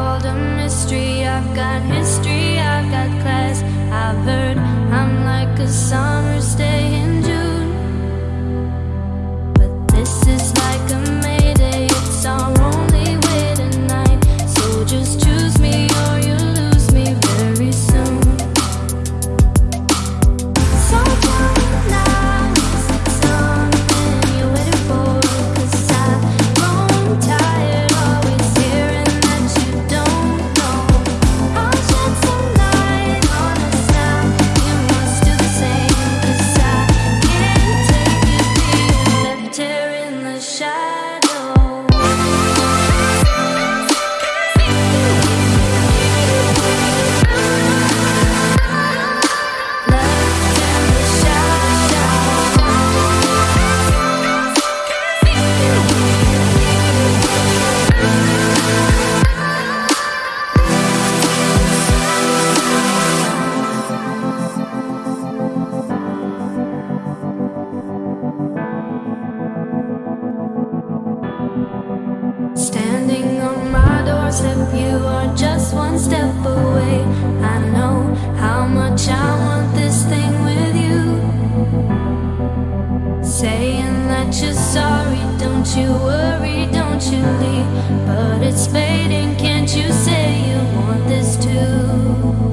called a mystery. I've got history, I've got class. I've heard I'm like a summer's day. slip, you are just one step away. I know how much I want this thing with you. Saying that you're sorry, don't you worry, don't you leave. But it's fading, can't you say you want this too?